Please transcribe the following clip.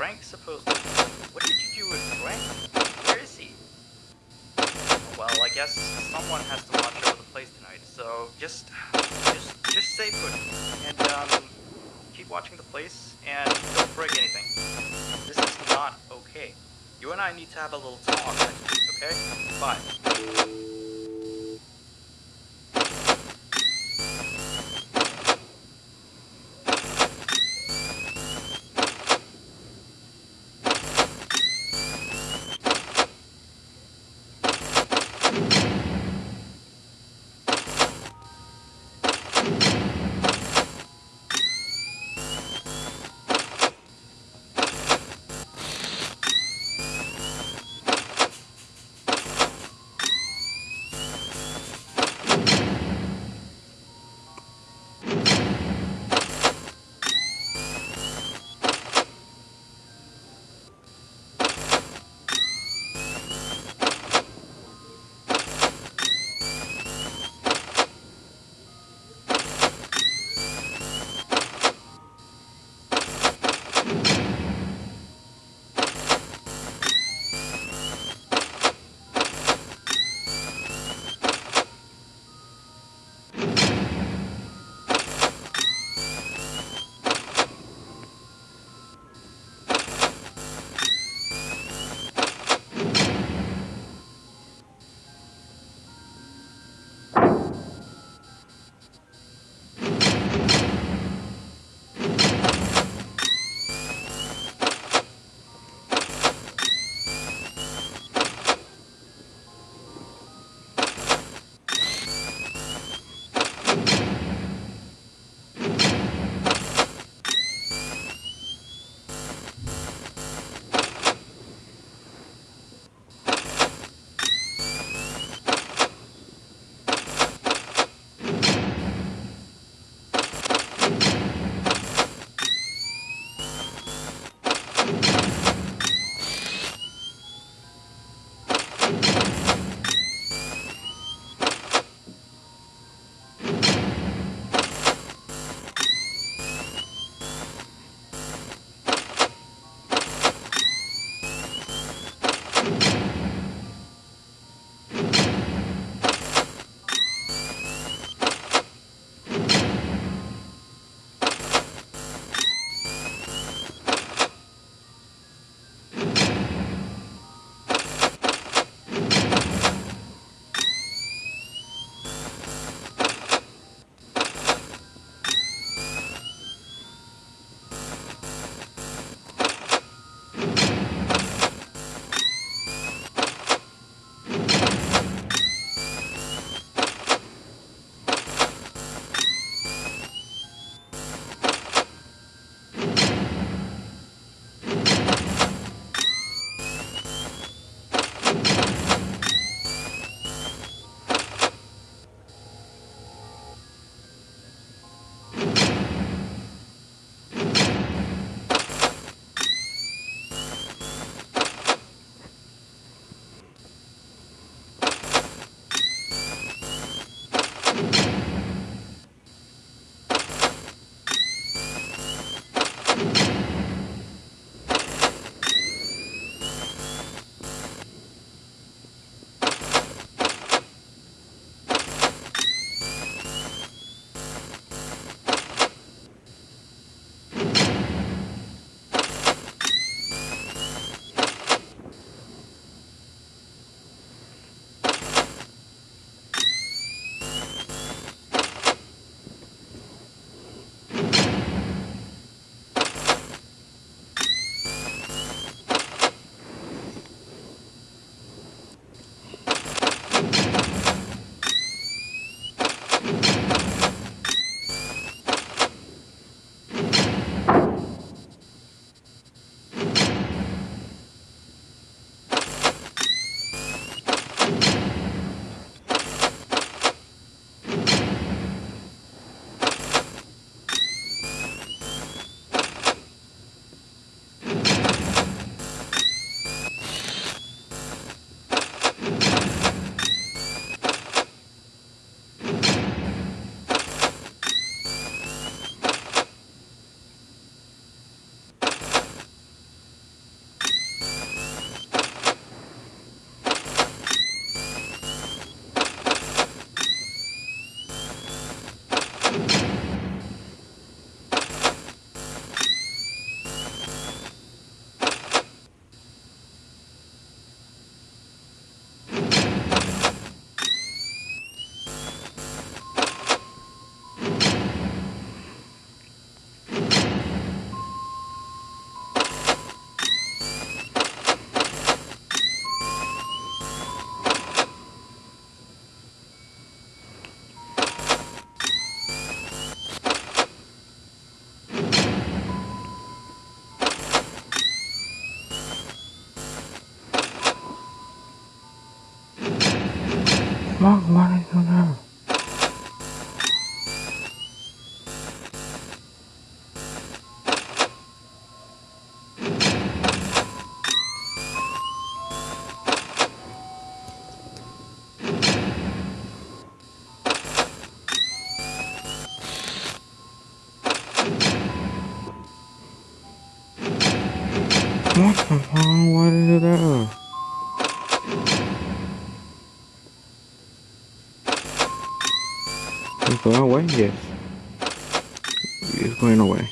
Frank's supposed to... What did you do with Frank? Where is he? Well, I guess someone has to watch over the place tonight, so just... Just, just stay put. And, um, keep watching the place, and don't break anything. This is not okay. You and I need to have a little talk, okay? Bye. Going away? Yes. He's going away.